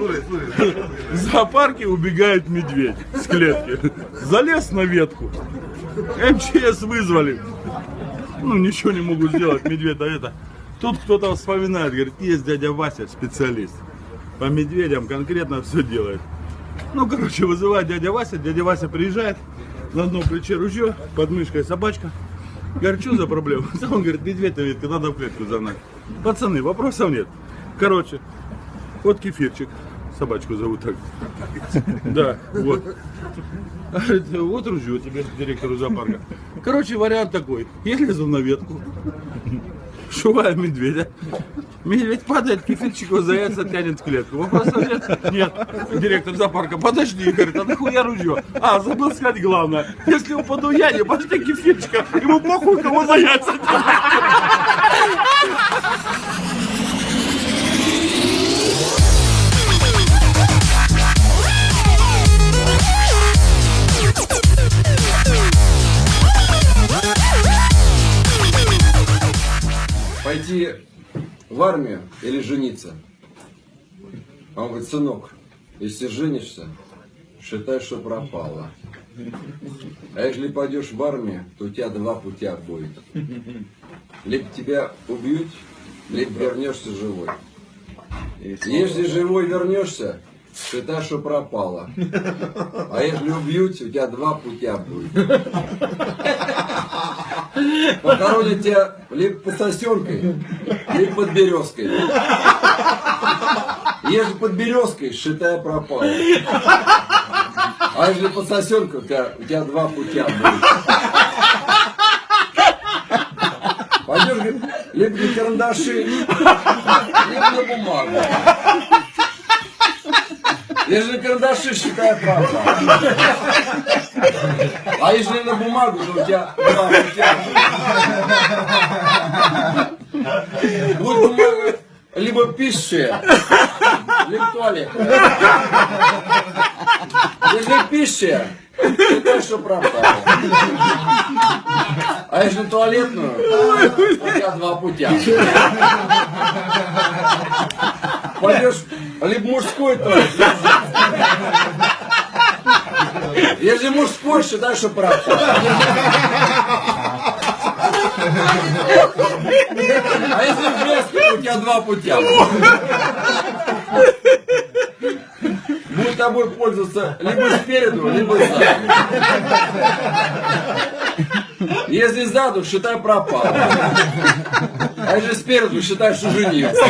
В зоопарке убегает медведь с клетки. Залез на ветку. МЧС вызвали. Ну, ничего не могут сделать, медведь, да это. Тут кто-то вспоминает, говорит, есть дядя Вася, специалист. По медведям конкретно все делает. Ну, короче, вызывает дядя Вася, дядя Вася приезжает, на одном плече ружье, под мышкой собачка. Говорит, что за проблема? Он говорит, медведь на ветке, надо в клетку загнать. Пацаны, вопросов нет. Короче, вот кефирчик, собачку зовут так. Да, вот. Вот ружье тебе, директору зоопарка. Короче, вариант такой. Я лезу на ветку, шуваю медведя. Медведь падает, кефирчик его за яйца тянет в клетку. Вопросов нет? Нет. Директор зоопарка, подожди, говорит, а нахуя ружье? А, забыл сказать главное. Если упаду я, не пошли кефирчика, ему похуй, кого за яйца пойти в армию или жениться? А он говорит, сынок, если женишься, считай, что пропало. А если пойдешь в армию, то у тебя два путя будет. Либо тебя убьют, либо вернешься живой. Если живой вернешься, считай, что пропало. А если убьют, у тебя два путя будет. Похоронят тебя либо под сосенкой, либо под березкой. Если под березкой, считай, пропало. А если под сосенкой, у тебя, у тебя два путя. Пойдешь, говорит, либо на карандаши, либо на бумагу. Если на карандаши, считай, правда. А если на бумагу, то у тебя два. Будет бумага либо пища, либо туалет. Если пища, считай, что правда. А если туалетную, у тебя два путя. Пойдешь либо мужской туалет, если мужской, считай, что правда. А если женский, у тебя два путя. Будет тобой пользоваться либо спереду, либо сзади. Если сзаду, считай пропал. А если спереду, считай, что женился.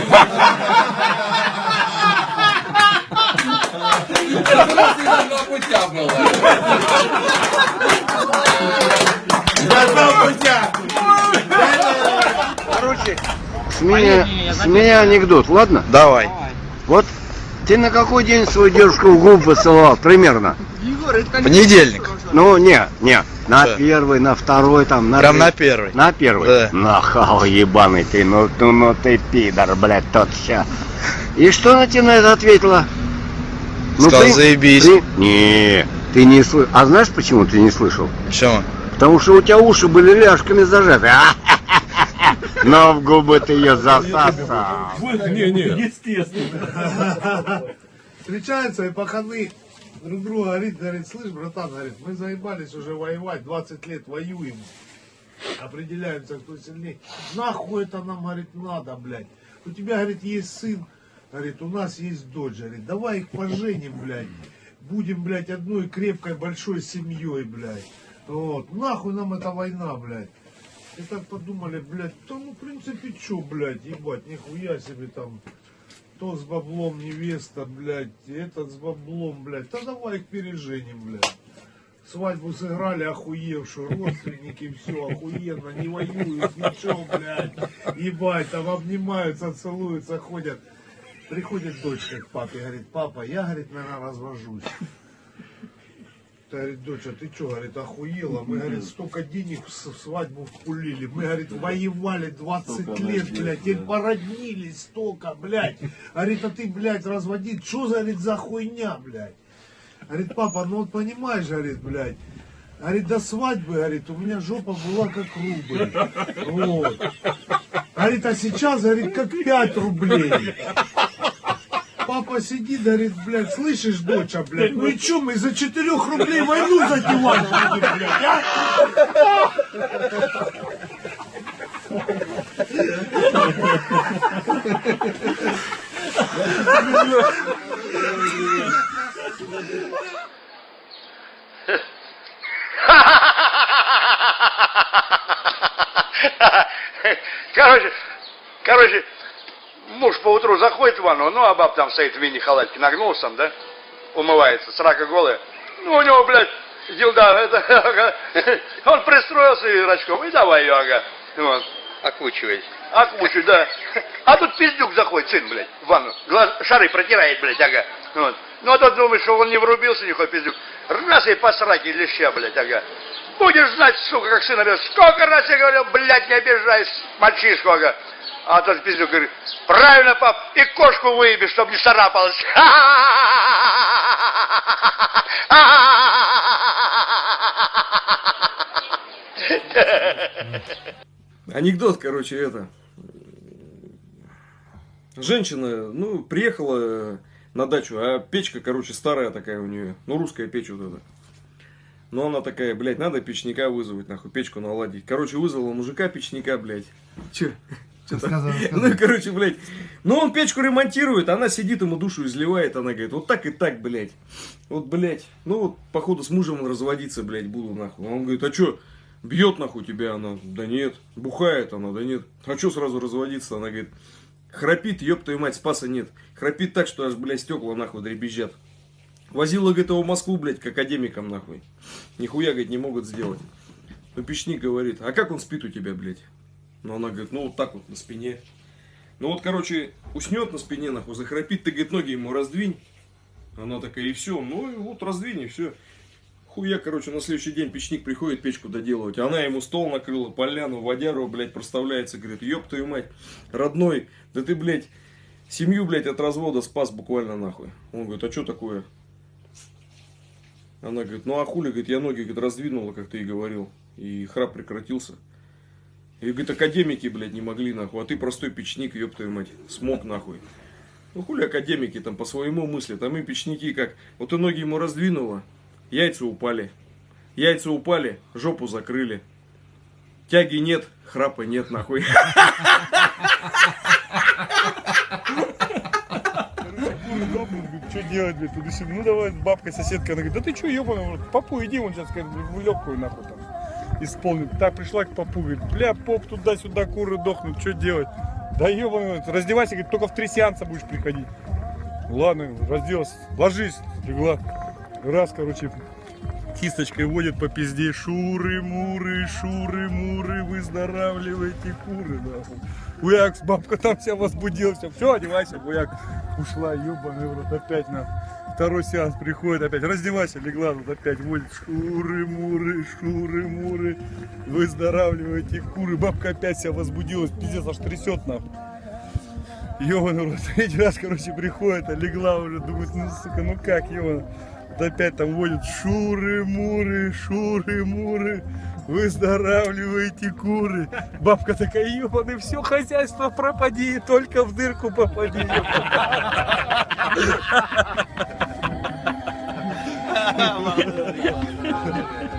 Путя было. Два путя. Короче, с меня, с меня анекдот, ладно? Давай. Вот ты на какой день свою девушку в губы посылал, примерно? Понедельник. Ну, не, не, на Да. первый, на второй, там, на Прям третий. на первый. На первый? Да. Нахал ебаный ты, ну, ну, ну ты пидор, блядь, тот ща. И что она тебе на это ответила? Сказал, ты- заебись. ты- Не, ты не слышал. А знаешь, почему ты не слышал? Почему? Потому что у тебя уши были ляжками зажаты. Но в губы ты ее засосал. Встречаются и паханы друг друга говорит, говорит, слышь, братан, говорит, мы заебались уже воевать, 20 лет воюем, определяемся, кто сильнее. Нахуй это нам, говорит, надо, блядь. У тебя, говорит, есть сын, говорит, у нас есть дочь, говорит, давай их поженим, блядь. Будем, блядь, одной крепкой большой семьей, блядь. Вот, нахуй нам эта война, блядь. И так подумали, блядь, да ну, в принципе, чё, блядь, ебать, нихуя себе там, то с баблом невеста, блядь, этот с баблом, блядь, да давай их переженим, блядь. Свадьбу сыграли охуевшую, родственники, все охуенно, не воюют, ничего, блядь, ебать, там обнимаются, целуются, ходят. Приходит дочка к папе, говорит, папа, я, говорит, наверное, развожусь. Та говорит, доча, ты что, говорит, охуела? Мы, говорит, столько денег в свадьбу вкулили. Мы, говорит, воевали 20 лет, блядь, и породнились столько, блядь. Говорит, а ты, блядь, разводить, что, говорит, за хуйня, блядь? Говорит, папа, ну вот понимаешь, говорит, блядь, говорит, до свадьбы, говорит, у меня жопа была как рубль. Вот. Говорит, а сейчас, говорит, как 5 рублей. Папа сидит, говорит, блядь, слышишь, доча, блядь, ну и чё мы за 4 рублей войну затевать будем, блядь, а? Короче, короче, муж поутру заходит в ванну, ну, а баб там стоит в мини-халатке, нагнулся там, да, умывается, срака голая. Ну, у него, блядь, дилда, это, ага, он пристроился и рачком, и давай ее, ага, вот, окучивать. Окучивать, да. А тут пиздюк заходит, сын, блядь, в ванну, глаз, шары протирает, блядь, ага, вот. Ну, а тот думает, что он не врубился, никакой пиздюк. Раз и по сраке леща, блядь, ага. Будешь знать, сука, как сын обижаешь. Сколько раз я говорил, блядь, не обижайся, мальчишку, ага. А тот пиздюк говорит, правильно, пап, и кошку выеби, чтобы не царапалась. Анекдот, короче, это. Женщина, ну, приехала на дачу, а печка, короче, старая такая у нее. Ну, русская печь вот эта. Но она такая, блядь, надо печника вызвать, нахуй, печку наладить. Короче, вызвала мужика печника, блядь. Че? Ну, и, короче, блядь, ну, он печку ремонтирует, она сидит, ему душу изливает, она говорит, вот так и так, блядь. Вот, блядь, ну, вот, походу, с мужем разводиться, блядь, буду, нахуй. Он говорит, а что, бьет, нахуй, тебя она? Да нет. Бухает она? Да нет. А что сразу разводиться? Она говорит, храпит, ёб твою мать, спаса нет. Храпит так, что аж, блядь, стекла, нахуй, дребезжат. Возила, говорит, его в Москву, блядь, к академикам, нахуй. Нихуя, говорит, не могут сделать. Ну, печник говорит, а как он спит у тебя, блядь? Ну, она говорит, ну, вот так вот, на спине. Ну, вот, короче, уснет на спине, нахуй, захрапит, ты, говорит, ноги ему раздвинь. Она такая, и все. Ну, и вот раздвинь, и все. Хуя, короче, на следующий день печник приходит печку доделывать. Она ему стол накрыла, поляну, водяру, блядь, проставляется. Говорит, ёб твою мать, родной, да ты, блядь, семью, блядь, от развода спас буквально нахуй. Он говорит, а что такое? Она говорит, ну а хули, говорит, я ноги, говорит, раздвинула, как ты и говорил. И храп прекратился. И, говорит, академики, блядь, не могли, нахуй. А ты простой печник, ёб твою мать, смог, нахуй. Ну хули академики там по своему мысли. Там и печники как. Вот ты ноги ему раздвинула, яйца упали. Яйца упали, жопу закрыли. Тяги нет, храпа нет, нахуй. Что делать, блядь? Ну давай, бабка, соседка, она говорит, да ты что, ебаный, папу иди, он сейчас, говорит, в легкую нахуй там исполнит. Так, пришла к папу, говорит, бля, поп, туда-сюда куры дохнут, что делать? Да ебаный, раздевайся, говорит, только в три сеанса будешь приходить. Ладно, разделась, ложись, легла. Раз, короче, кисточкой водит по пизде. Шуры-муры, шуры-муры, выздоравливайте куры, нахуй. Хуяк, бабка там вся возбудилась. Все, одевайся, хуяк. Ушла, ебаный в опять на второй сеанс приходит, опять раздевайся, легла, тут опять водит шуры-муры, шуры-муры, выздоравливайте куры. Бабка опять себя возбудилась, пиздец, аж трясет нахуй. Ёбаный рот, третий раз, короче, приходит, а легла уже, думает, ну, сука, ну как, ёбаный. Вот опять там водят шуры-муры, шуры-муры, выздоравливайте куры. Бабка такая, ебаный, все хозяйство пропади, только в дырку попади. Yeah.